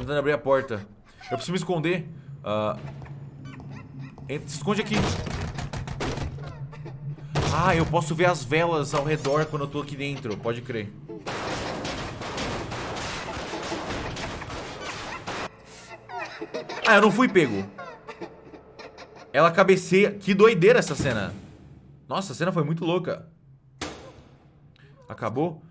tentando abrir a porta. Eu preciso me esconder. Uh, se esconde aqui. Ah, eu posso ver as velas ao redor quando eu tô aqui dentro. Pode crer. Ah, eu não fui pego. Ela cabeceia. Que doideira essa cena. Nossa, a cena foi muito louca. Acabou?